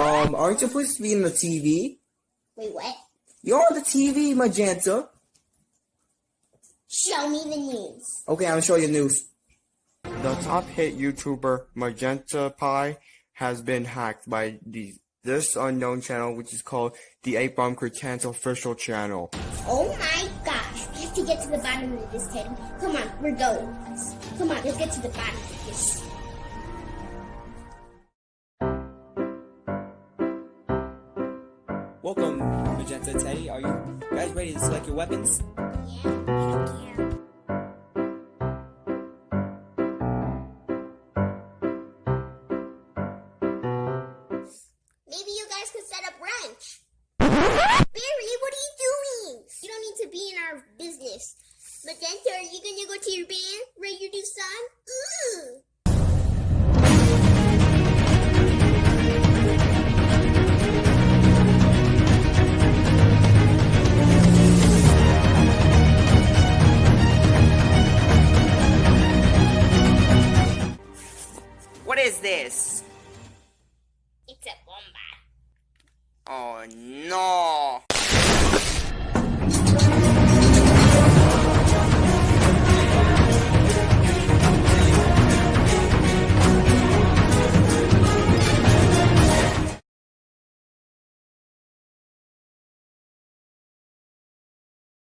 Um, aren't you supposed to be in the TV? Wait, what? You're on the TV, Magenta. Show me the news. Okay, I'm gonna show you news. The top hit YouTuber Magenta Pie has been hacked by the this unknown channel, which is called the 8 Bomb Cretans official channel. Oh my gosh. We have to get to the bottom of this, Teddy. Come on, we're going. Come on, let's get to the bottom of this. Welcome, Magenta Teddy. Are you guys ready to select your weapons? Yeah. Maybe you guys could set up ranch. Barry, what are you doing? You don't need to be in our business. Magenta, are you gonna go to your band? Ready to do some? Ooh. What is this? It's a bomba. Oh no!